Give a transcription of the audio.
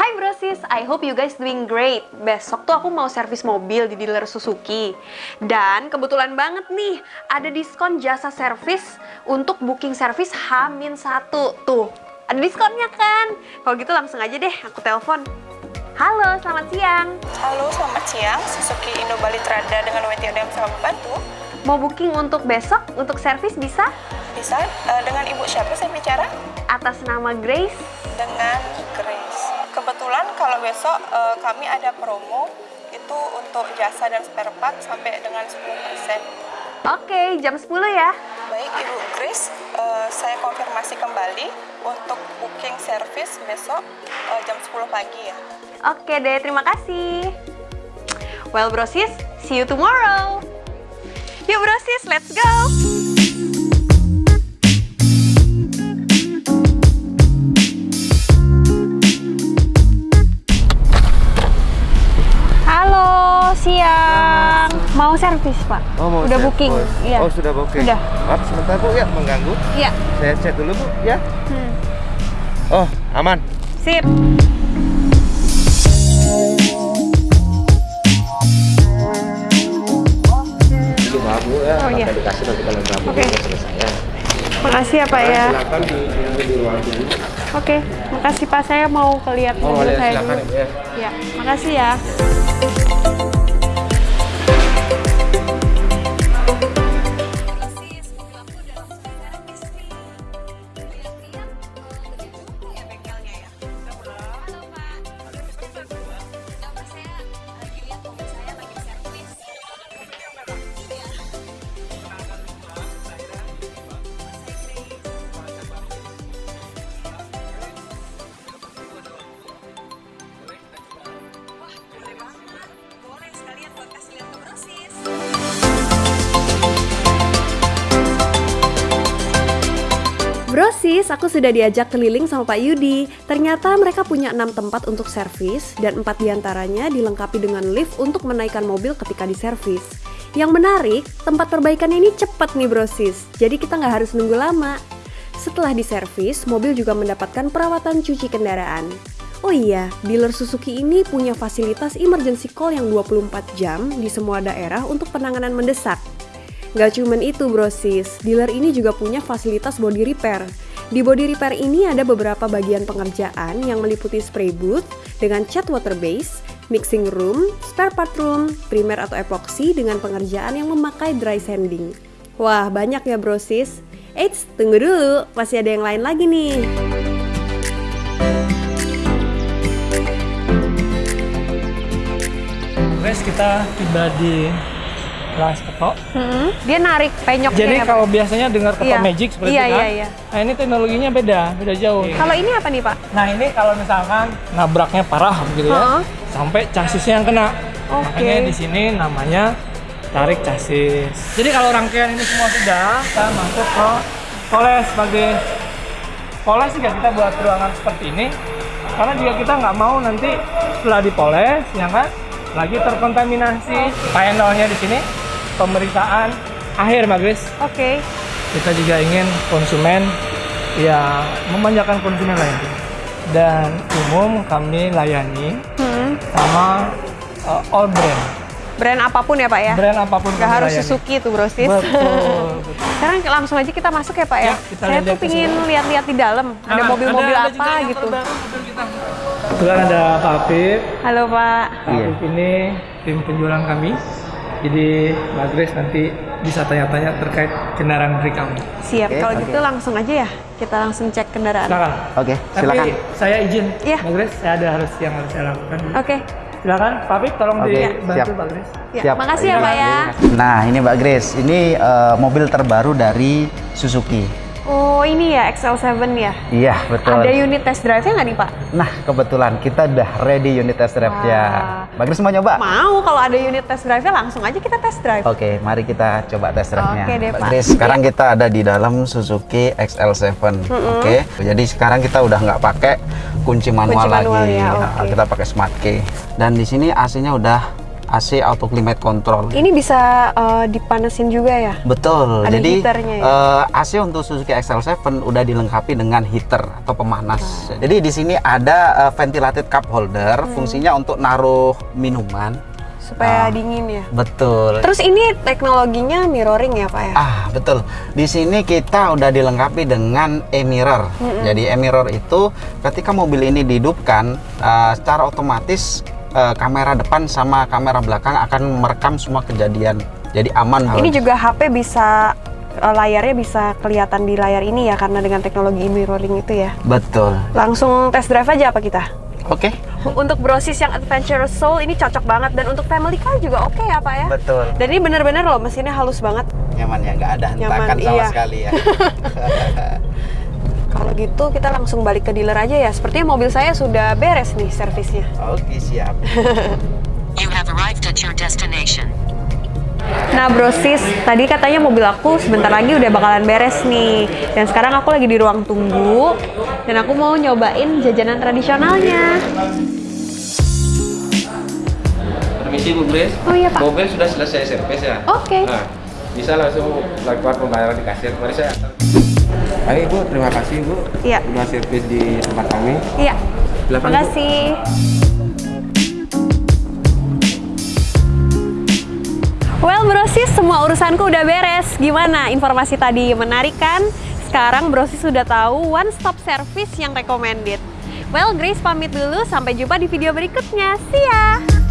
Hai brosis, I hope you guys doing great. Besok tuh aku mau servis mobil di dealer Suzuki. Dan kebetulan banget nih, ada diskon jasa servis untuk booking servis H-1. Tuh, ada diskonnya kan? Kalau gitu langsung aja deh aku telepon. Halo, selamat siang. Halo, selamat siang. Suzuki Indo Bali Trada dengan WTO yang bisa membantu. Mau booking untuk besok, untuk servis bisa? Bisa uh, dengan Ibu siapa saya bicara? Atas nama Grace. Dengan Grace. Kalau besok uh, kami ada promo itu untuk jasa dan spare part sampai dengan 10%. Oke, jam 10 ya. Baik, Ibu Grace, uh, saya konfirmasi kembali untuk booking service besok uh, jam 10 pagi ya. Oke deh, terima kasih. Well, brosis, see you tomorrow. Yuk brosis, let's go! Mau servis, Pak? Oh, mau Udah servis. booking? Iya. Oh, sudah booking. Sudah. Maaf sebentar Bu ya mengganggu. Iya. Saya cek dulu Bu ya. Hmm. Oh, aman. Sip. Maaf Bu ya. Oh, iya. Dikasih nanti kalau Oke. okay. selesai ya. Makasih ya, Pak ya. Silakan di, di, di ruang sini. Oke, makasih Pak. Saya mau kelihat Oh, mobil boleh saya dulu. Ya. Ya, makasih ya. Brosis, aku sudah diajak keliling sama Pak Yudi. Ternyata mereka punya 6 tempat untuk servis dan 4 di antaranya dilengkapi dengan lift untuk menaikkan mobil ketika diservis. Yang menarik, tempat perbaikan ini cepat nih brosis, jadi kita nggak harus nunggu lama. Setelah diservis, mobil juga mendapatkan perawatan cuci kendaraan. Oh iya, dealer Suzuki ini punya fasilitas emergency call yang 24 jam di semua daerah untuk penanganan mendesak. Gak cuman itu brosis, dealer ini juga punya fasilitas body repair. Di body repair ini ada beberapa bagian pengerjaan yang meliputi spray booth dengan cat water base, mixing room, spare part room, primer atau epoxy dengan pengerjaan yang memakai dry sanding. Wah, banyak ya brosis. Eits, tunggu dulu, masih ada yang lain lagi nih. Guys, kita tiba di kelas ketok. Hmm, dia narik penyoknya Jadi ya, Pak? kalau biasanya dengar ketok Iya. magic seperti Iya, itu kan. iya, iya. Nah, ini teknologinya beda, beda jauh. Kalau ini apa nih Pak? Nah, ini kalau misalkan nabraknya parah gitu ya, sampai chassisnya yang kena. Oke. Makanya di sini namanya tarik chassis. Jadi kalau rangkaian ini semua sudah, kita masuk ke poles sebagai poles juga kita buat ruangan seperti ini. Karena juga kita nggak mau nanti setelah dipoles, ya kan, lagi terkontaminasi. Panelnya di sini pemeriksaan akhir, Mbak Grace. Oke. Kita juga ingin konsumen ya memanjakan konsumen lain. Dan umum kami layani Hmm, sama uh, all brand. brand apa pun ya Pak ya? Brand apa pun Gak harus layani. Suzuki tuh brosis. Betul, betul. Sekarang langsung aja kita masuk ya Pak ya. Ya, kita Saya tuh pingin lihat-lihat di dalam. Ada Nah, mobil-mobil ada- ada apa juga yang gitu. Kebetulan ada Pak Afif. Halo Pak. Pak Afif ini tim penjualan kami. Jadi Mbak Grace nanti bisa tanya-tanya terkait kendaraan dari kami. Siap. Oke, Kalau oke. gitu langsung aja ya. Kita langsung cek kendaraan. Silakan. Oke, Tapi silakan. saya izin, Iya. Mbak Grace, saya ada harus yang harus saya lakukan. Oke. Silakan, Pak Afif tolong Oke, dibantu siap. Mbak Grace. Ya, Siap. makasih ya Pak ya. Nah, ini Mbak Grace. Ini eh, mobil terbaru dari Suzuki. Oh ini ya XL7 ya. Iya, betul. Ada unit test drive-nya nggak nih Pak? Nah, kebetulan kita udah ready unit test drive-nya. Wah. Mbak Grace mau nyoba? Mau kalau ada unit test drive-nya langsung aja kita test drive. Oke, mari kita coba test drive-nya. Oke deh, Mbak Pak. Sekarang kita ada di dalam Suzuki XL7. Oke. Jadi sekarang kita udah nggak pakai kunci manual, Kunci manual lagi. ya, Nah, oke. Kita pakai smart key. Dan di sini AC-nya udah AC auto climate control. Ini bisa eh, dipanesin juga ya? Betul. Ada Jadi heaternya ya? eh, AC untuk Suzuki XL7 udah dilengkapi dengan heater atau pemanas. Jadi di sini ada eh, ventilated cup holder, Hmm. fungsinya untuk naruh minuman. Supaya Ah. dingin ya? Betul. Terus ini teknologinya mirroring ya Pak ya? Ah, betul. Di sini kita udah dilengkapi dengan e-mirror. Jadi e-mirror itu ketika mobil ini dihidupkan, eh, secara otomatis eh, kamera depan sama kamera belakang akan merekam semua kejadian. Jadi aman. Ini banget. juga HP bisa eh, layarnya bisa kelihatan di layar ini ya karena dengan teknologi mirroring itu ya. betul. Langsung test drive aja apa kita? Oke. Untuk brosis yang adventurous soul ini cocok banget dan untuk family car juga oke ya Pak ya. Betul. Dan ini bener-bener loh mesinnya halus banget. Nyaman ya, nggak ada hentakan Nyaman, sama iya. sekali ya. Kalau gitu kita langsung balik ke dealer aja ya. Sepertinya mobil saya sudah beres nih servisnya. Oke, siap. You have arrived at your destination. Nah brosis, tadi katanya mobil aku sebentar lagi udah bakalan beres nih. Dan sekarang aku lagi di ruang tunggu. Dan aku mau nyobain jajanan tradisionalnya. Permisi Bu Grace. Oh iya Pak. Mobil sudah selesai servis ya? Oke. Nah, bisa langsung lakukan pembayaran di kasir. Mari saya antar. Baik Bu, terima kasih Bu. Iya. Sudah servis di tempat kami. Iya. Silakan, Terima kasih. Well brosis, semua urusanku udah beres. Gimana? Informasi tadi menarik kan? Sekarang brosis sudah tahu one stop service yang recommended. Well, Grace pamit dulu. Sampai jumpa di video berikutnya. See ya!